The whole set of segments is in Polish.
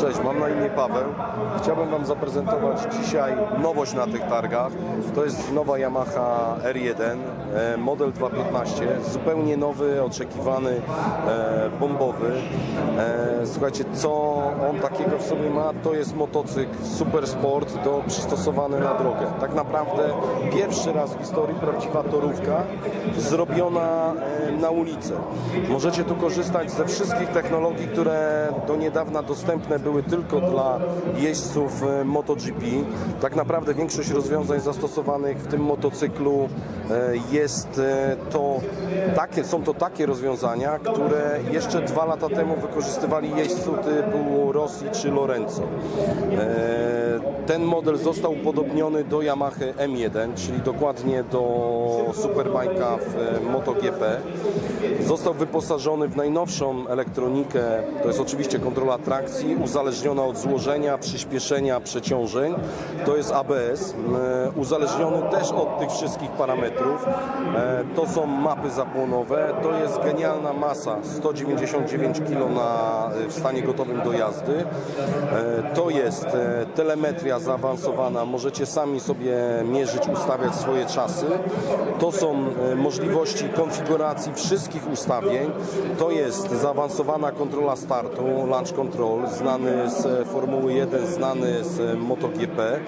Cześć, mam na imię Paweł. Chciałbym Wam zaprezentować dzisiaj nowość na tych targach. To jest nowa Yamaha R1, e, model 215, zupełnie nowy, oczekiwany, e, bombowy. E, Słuchajcie, co on takiego w sobie ma? To jest motocykl super sport, do, przystosowany na drogę. Tak naprawdę pierwszy raz w historii prawdziwa torówka zrobiona na ulicy. Możecie tu korzystać ze wszystkich technologii, które do niedawna dostępne były tylko dla jeźdźców e, MotoGP. Tak naprawdę większość rozwiązań zastosowanych w tym motocyklu jest e, to takie, są to takie rozwiązania, które jeszcze dwa lata temu wykorzystywali jeźdźców typu Rossi czy Lorenzo. E, Ten model został upodobniony do Yamaha M1, czyli dokładnie do Superbike'a w e, MotoGP. Został wyposażony w najnowszą elektronikę, to jest oczywiście kontrola trakcji, uzależniona od złożenia, przyspieszenia, przeciążeń. To jest ABS, e, uzależniony też od tych wszystkich parametrów. E, To są mapy zapłonowe, to jest genialna masa, 199 kg na, w stanie gotowym do jazdy. E, To jest e, telemetria zaawansowana, możecie sami sobie mierzyć, ustawiać swoje czasy. To są e, możliwości konfiguracji wszystkich ustawień. To jest zaawansowana kontrola startu, launch control, znany z Formuły 1, znany z MotoGP.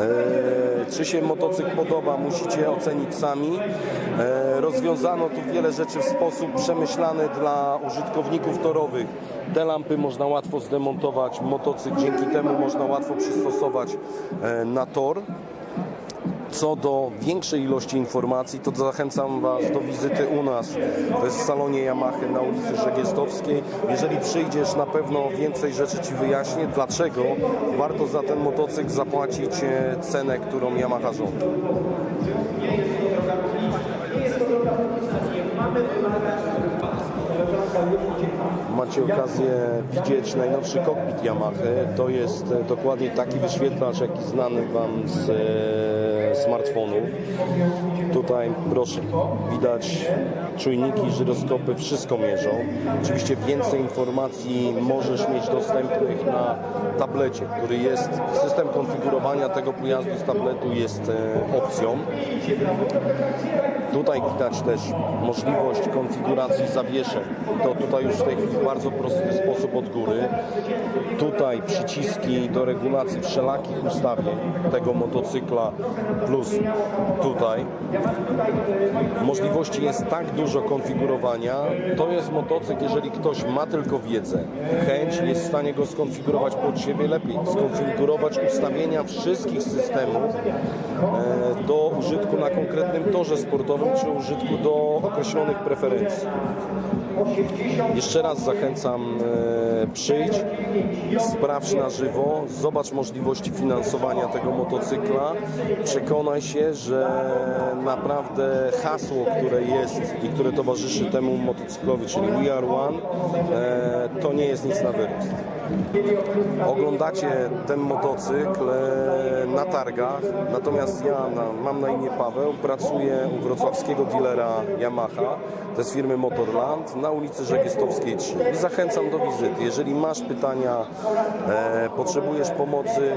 E, Czy się motocykl podoba, musicie ocenić sami. E, Rozwiązano tu wiele rzeczy w sposób przemyślany dla użytkowników torowych. Te lampy można łatwo zdemontować, motocykl dzięki temu można łatwo przystosować e, na tor. Co do większej ilości informacji, to zachęcam Was do wizyty u nas. To jest w salonie Yamaha na ulicy Żegiestowskiej. Jeżeli przyjdziesz, na pewno więcej rzeczy Ci wyjaśnię, dlaczego warto za ten motocykl zapłacić e, cenę, którą Yamaha żąda. Macie okazję widzieć najnowszy kokpit Yamaha. To jest e, dokładnie taki wyświetlacz, jaki znany Wam z e, smartfonów. Tutaj proszę, widać czujniki, żyroskopy, wszystko mierzą. Oczywiście więcej informacji możesz mieć dostępnych na tablecie, który jest, system konfigurowania tego pojazdu z tabletu jest e, opcją. Tutaj widać też możliwość konfiguracji zawieszeń. To tutaj już w tej chwili bardzo prosty sposób od góry. Tutaj przyciski do regulacji wszelakich ustawień tego motocykla plus tutaj. Możliwości jest tak dużo konfigurowania. To jest motocykl, jeżeli ktoś ma tylko wiedzę, chęć, jest w stanie go skonfigurować pod siebie lepiej. Skonfigurować ustawienia wszystkich systemów e, do użytku na konkretnym torze sportowym czy użytku do określonych preferencji. Jeszcze raz zachęcam, e, przyjdź, sprawdź na żywo, zobacz możliwości finansowania tego motocykla, przekonaj się, że naprawdę hasło, które jest i które towarzyszy temu motocyklowi, czyli We Are One, e, to nie jest nic na wyrost. Oglądacie ten motocykl e, na targach, natomiast ja mam na imię Paweł, pracuję u wrocławskiego dealera Yamaha, to jest firmy Motorland, na ulicy Żegiestowskiej 3 i zachęcam do wizyty. Jeżeli masz pytania, e, potrzebujesz pomocy,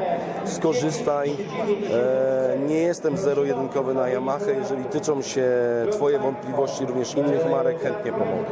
skorzystaj. E, nie jestem zero-jedynkowy na Yamaha, jeżeli tyczą się Twoje wątpliwości również innych marek, chętnie pomogę.